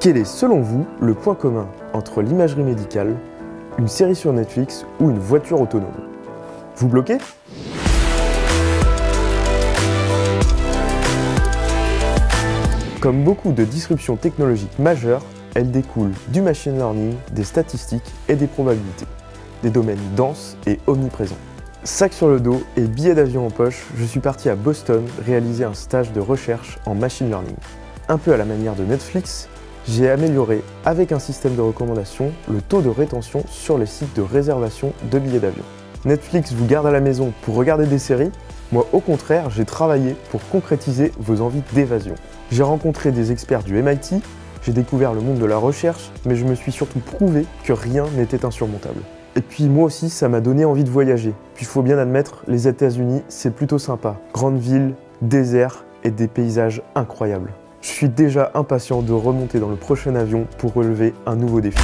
Quel est selon vous le point commun entre l'imagerie médicale, une série sur Netflix ou une voiture autonome? Vous bloquez? Comme beaucoup de disruptions technologiques majeures, elles découlent du machine learning, des statistiques et des probabilités. Des domaines denses et omniprésents. Sac sur le dos et billet d'avion en poche, je suis parti à Boston réaliser un stage de recherche en machine learning. Un peu à la manière de Netflix, j'ai amélioré, avec un système de recommandation, le taux de rétention sur les sites de réservation de billets d'avion. Netflix vous garde à la maison pour regarder des séries, moi au contraire, j'ai travaillé pour concrétiser vos envies d'évasion. J'ai rencontré des experts du MIT, j'ai découvert le monde de la recherche, mais je me suis surtout prouvé que rien n'était insurmontable. Et puis moi aussi, ça m'a donné envie de voyager. Puis il faut bien admettre, les États-Unis, c'est plutôt sympa. Grande ville, désert et des paysages incroyables. Je suis déjà impatient de remonter dans le prochain avion pour relever un nouveau défi.